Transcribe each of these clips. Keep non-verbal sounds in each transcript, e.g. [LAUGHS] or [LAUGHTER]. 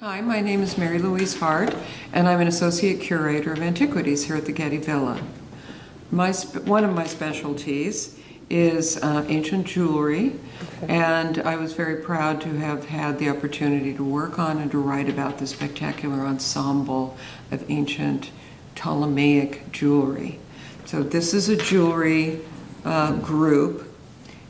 Hi, my name is Mary Louise Hart, and I'm an associate curator of antiquities here at the Getty Villa. My one of my specialties is uh, ancient jewelry, and I was very proud to have had the opportunity to work on and to write about the spectacular ensemble of ancient Ptolemaic jewelry. So this is a jewelry uh, group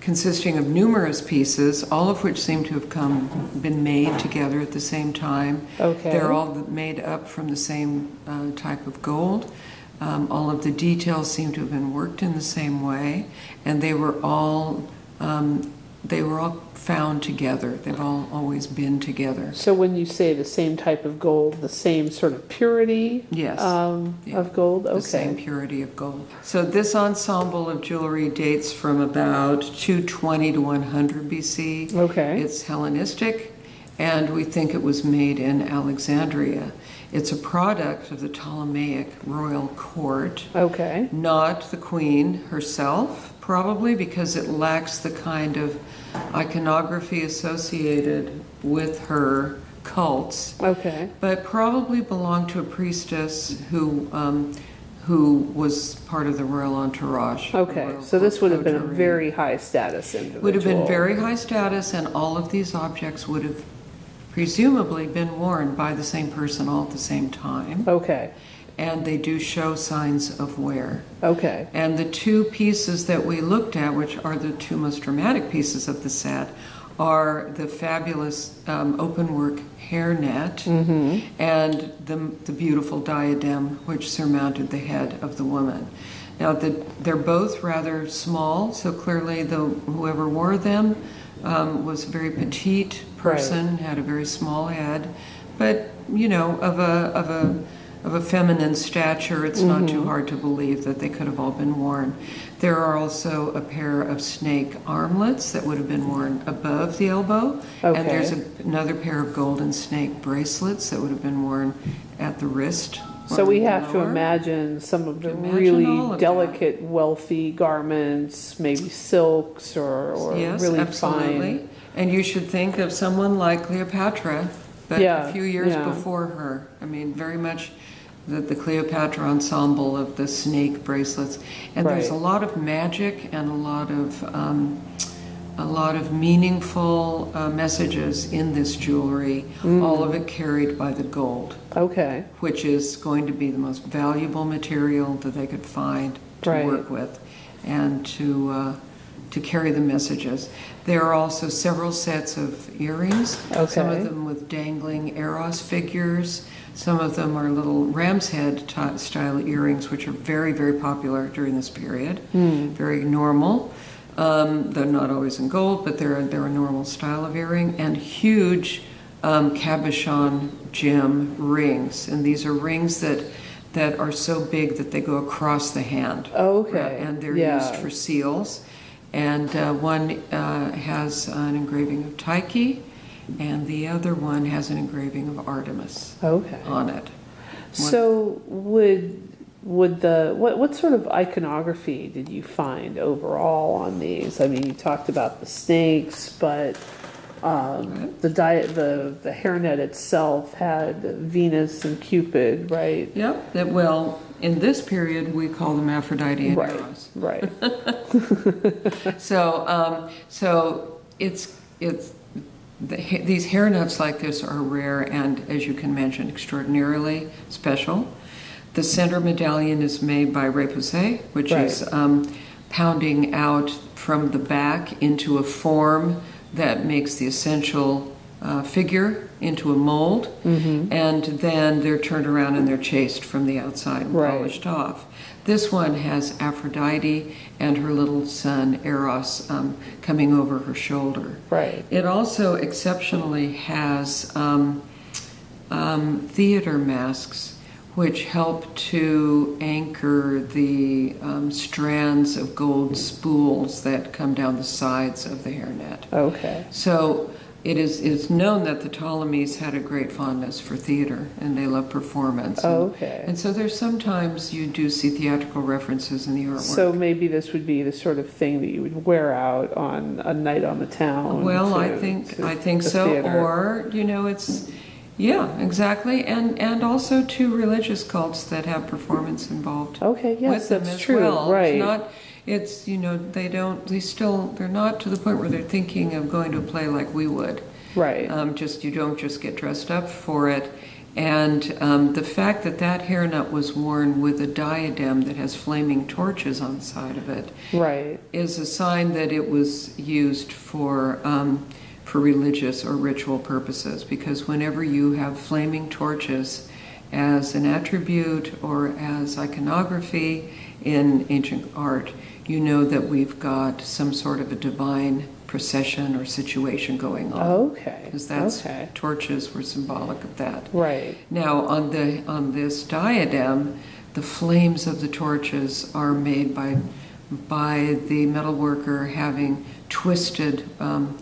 consisting of numerous pieces, all of which seem to have come been made together at the same time. Okay. They're all made up from the same uh, type of gold. Um, all of the details seem to have been worked in the same way, and they were all um, they were all found together. They've all always been together. So when you say the same type of gold, the same sort of purity Yes. um, Yeah. of gold? the same purity of gold. So this ensemble of jewelry dates from about 220 to 100 BC. Okay. It's Hellenistic, and we think it was made in Alexandria. It's a product of the Ptolemaic royal court, Okay. not the queen herself, probably because it lacks the kind of iconography associated with her cults Okay. but probably belonged to a priestess who um, who was part of the royal entourage. Okay. royal So this would have been a very high status individual. would have been very high status, and all of these objects would have presumably been worn by the same person all at the same time, Okay. And they do show signs of wear. Okay. And the two pieces that we looked at, which are the two most dramatic pieces of the set, are the fabulous um, open work hairnet and the, the beautiful diadem which surmounted the head of the woman. Now, the, they're both rather small, so clearly the, whoever wore them um, was a very petite person, had a very small head, but, you know, of a, of a, of a feminine stature, it's not too mm-hmm. hard to believe that they could have all been worn. There are also a pair of snake armlets that would have been worn above the elbow. Okay. And there's a, another pair of golden snake bracelets that would have been worn at the wrist. So we have to imagine some of the Imagine really of that. delicate, wealthy garments, maybe silks or, or Yes, really absolutely. fine. And you should think of someone like Cleopatra, but Yeah, a few years yeah. before her. I mean, very much the, the Cleopatra ensemble of the snake bracelets. And there's a lot of magic and a lot of um, a lot of meaningful uh, messages in this jewelry. Mm. All of it carried by the gold, Okay. which is going to be the most valuable material that they could find to Right. work with, and to. Uh, to carry the messages. There are also several sets of earrings, okay. some of them with dangling Eros figures. Some of them are little ram's head style earrings, which are very, very popular during this period. Very normal. Um, they're not always in gold, but they're, they're a normal style of earring. And huge um, cabochon gem rings. And these are rings that, that are so big that they go across the hand. Okay, And they're yeah. used for seals. And uh, one uh, has an engraving of Tyche, and the other one has an engraving of Artemis Okay. on it. So would would the what what sort of iconography did you find overall on these? I mean, you talked about the snakes, but um, the diet the the hairnet itself had Venus and Cupid, right? Yep, that, well, in this period, we call them Aphrodite and Right. Eros. Right. [LAUGHS] So, um, so it's, it's, the, these hairnets like this are rare and, as you can mention, extraordinarily special. The center medallion is made by Repoussé, which is um, pounding out from the back into a form that makes the essential uh, figure into a mold, Mm-hmm. and then they're turned around and they're chased from the outside and Right. polished off. This one has Aphrodite and her little son Eros um, coming over her shoulder. Right. It also exceptionally has um, um, theater masks which help to anchor the um, strands of gold spools that come down the sides of the hairnet. Okay. So it is it's known that the Ptolemies had a great fondness for theater and they love performance. And, Okay. and so there's sometimes you do see theatrical references in the artwork. So maybe this would be the sort of thing that you would wear out on a night on the town. Well, I think I think so. theater. Or you know, it's Yeah, exactly, and and also to religious cults that have performance involved Okay, yes, with them that's as true, well. right. It's not. It's you know they don't. They still. They're not to the point where they're thinking of going to a play like we would. Right. Um, just you don't just get dressed up for it. And um, the fact that that hairnet was worn with a diadem that has flaming torches on the side of it Right. is a sign that it was used for um, for religious or ritual purposes. Because whenever you have flaming torches as an attribute or as iconography in ancient art, you know that we've got some sort of a divine procession or situation going on. Okay. Because that's okay. torches were symbolic of that. Right. Now, on the on this diadem, the flames of the torches are made by by the metal worker having twisted um,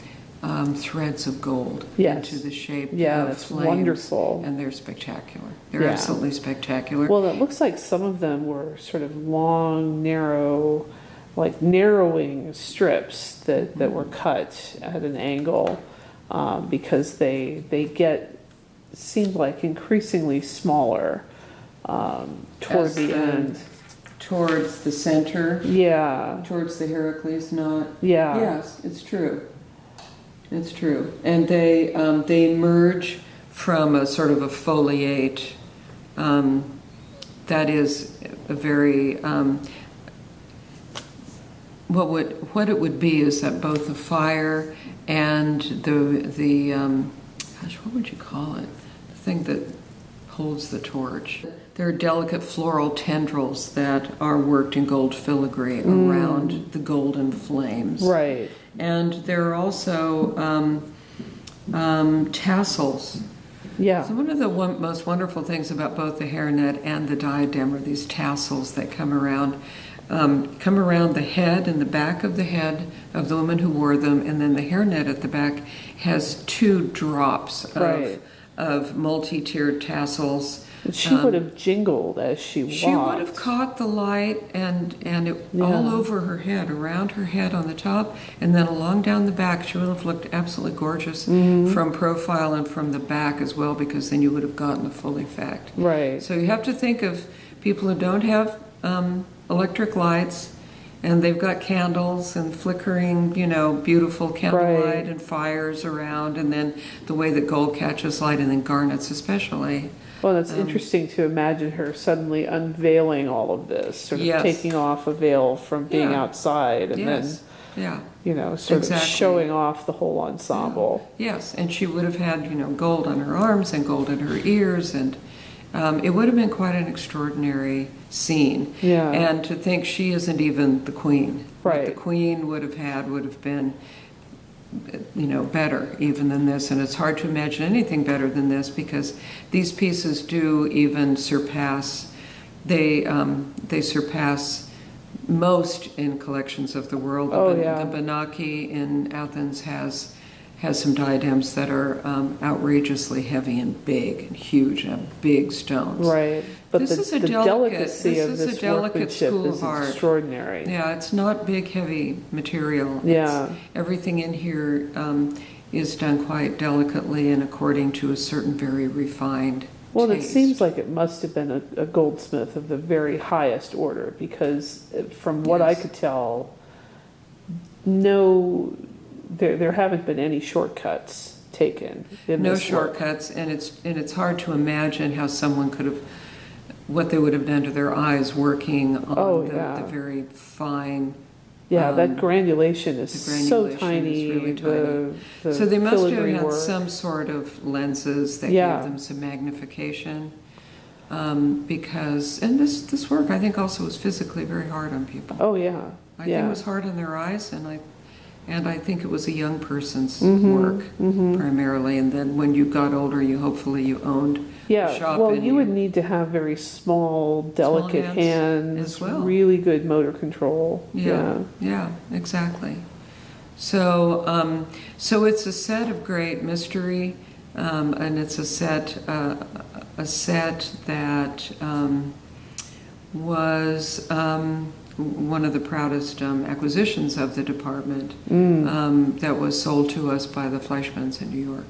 um, threads of gold Yes. into the shape Yeah, of that's flames, wonderful. and they're spectacular. They're Yeah. absolutely spectacular. Well, it looks like some of them were sort of long, narrow, like narrowing strips that, that were cut at an angle um, because they they get seemed like increasingly smaller um, toward As the the- end. Towards the center, Yeah, towards the Heracles knot. yeah, Yes, it's true. It's true, and they um, they emerge from a sort of a foliate um, that is a very um, what would what it would be is that both the fire and the the um, gosh what would you call it? The thing that holds the torch there are delicate floral tendrils that are worked in gold filigree around the golden flames right. and there are also um, um, tassels. Yeah, So one of the one, most wonderful things about both the hairnet and the diadem are these tassels that come around, um, come around the head and the back of the head of the woman who wore them, and then the hairnet at the back has two drops of, Right. of multi-tiered tassels. She um, would have jingled as she walked. She would have caught the light and and it all over her head, around her head on the top, and then along down the back. She would have looked absolutely gorgeous Mm-hmm. from profile and from the back as well, because then you would have gotten the full effect. Right. So you have to think of people who don't have um, electric lights. And they've got candles and flickering, you know, beautiful candlelight Right. and fires around, and then the way that gold catches light, and then garnets especially. Well, it's Um, interesting to imagine her suddenly unveiling all of this, sort of Yes. taking off a veil from being Yeah. outside, and Yes, yeah. then you know, sort Exactly. of showing off the whole ensemble. Yes, and she would have had, you know, gold on her arms and gold in her ears, and um, it would have been quite an extraordinary scene. Yeah. And to think she isn't even the queen. What Right. the queen would have had would have been, you know, better even than this. And it's hard to imagine anything better than this because these pieces do even surpass. They um, they surpass most in collections of the world. Oh, the, yeah. the Benaki in Athens has has some diadems that are um, outrageously heavy and big and huge and have big stones. Right. But This the, is a the delicate- delicacy this of is a this workmanship school is of art. extraordinary. Yeah, it's not big, heavy material. Yeah. It's- everything in here um, is done quite delicately and according to a certain very refined Well, it seems like it must have been a, a goldsmith of the very highest order because, uh, from what I could tell, no, there there haven't been any shortcuts taken in no this work. shortcuts, and it's and it's hard to imagine how someone could have what they would have done to their eyes working on Oh, the, yeah. the very fine. Yeah, Um, that granulation is the so granulation is tiny. really the, the so they must have had work. some sort of lenses that Yeah. gave them some magnification. Um, because and this this work I think also was physically very hard on people. Oh yeah, I think it was hard on their eyes, and I, and I think it was a young person's Mhm, work mhm. primarily. And then when you got older, you hopefully you owned Yeah, shop well, you you- would need to have very small, delicate hands hands, as well. really good motor control. Yeah, yeah, exactly. So, um, so it's a set of great mystery, um, and it's a set, uh, a set that um, was um, one of the proudest um, acquisitions of the department. Mm. Um, that was sold to us by the Fleischmans in New York.